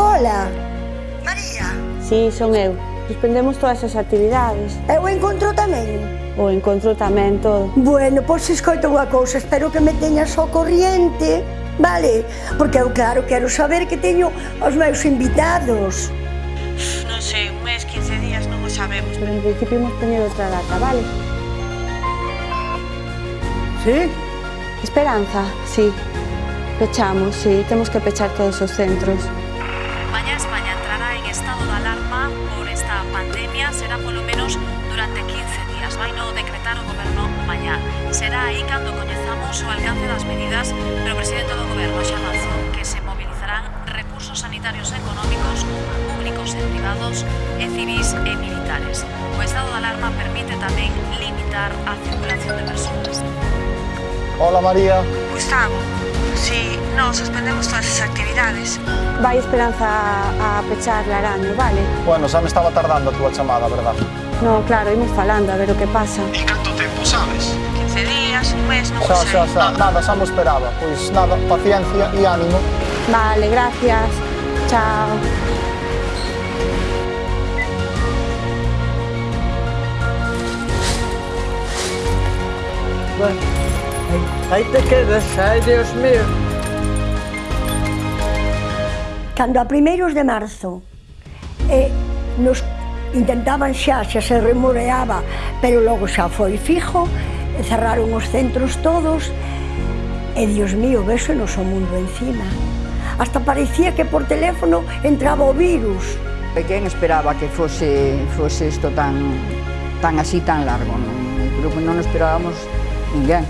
Hola. María. Sí, son eu. Suspendemos todas as actividades. E o encontro tamén? O encontro tamén, todo. Bueno, pois escoito unha cousa, espero que me teñas ao corriente, vale? Porque eu, claro, quero saber que teño os meus invitados. Non sei, un mes, 15 días, non o sabemos. Pero en principio imos poñer outra data, vale? Sí? Esperanza, sí. Pechamos, sí, temos que pechar todos os centros. Por esta pandemia será polo menos durante 15 días. Vai no decretar o goberno mañá. Será aí cando coñezamos o alcance das medidas, pero o presidente do goberno xa avanzou que se mobilizarán recursos sanitarios e económicos, públicos e privados, e civis e militares. O estado de alarma permite tamén limitar a circulación de persoas. Hola María. Gustavo, Si non suspendemos todas as actividades. Vai Esperanza a, a pechar Laraño, vale? Bueno, xa me estaba tardando a túa chamada, verdad? No, claro, imos falando a ver o que pasa. E canto tempo, sabes? 15 días, un mes, non xa. Xa, xa, nada, xa me esperaba. Pois nada, paciencia e ánimo. Vale, gracias. Chao. Bueno. Aí te quedas, ai Dios mío. Cando a primeiros de marzo eh, nos intentaban xa, xa se remoreaba, pero logo xa foi fijo, cerraron os centros todos, e Dios mío, vese nos o mundo encima. Hasta parecía que por teléfono entraba o virus. E quen esperaba que fose, fose isto tan, tan así, tan largo? Non? Creo que non esperábamos ninguén.